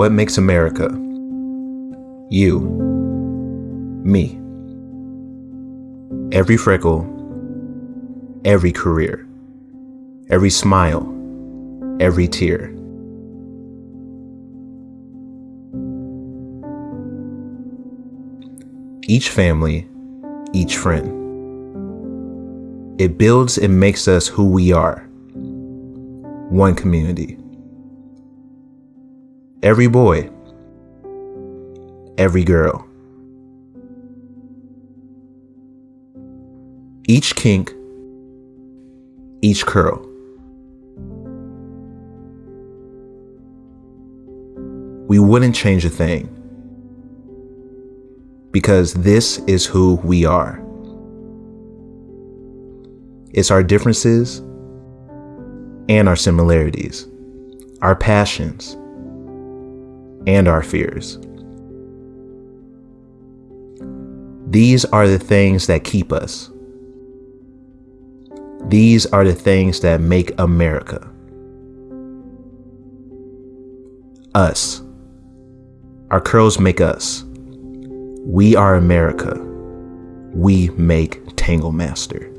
What makes America? You. Me. Every freckle, every career, every smile, every tear. Each family, each friend. It builds and makes us who we are. One community. Every boy, every girl. Each kink, each curl. We wouldn't change a thing because this is who we are. It's our differences and our similarities, our passions and our fears. These are the things that keep us. These are the things that make America. Us. Our curls make us. We are America. We make Tangle Master.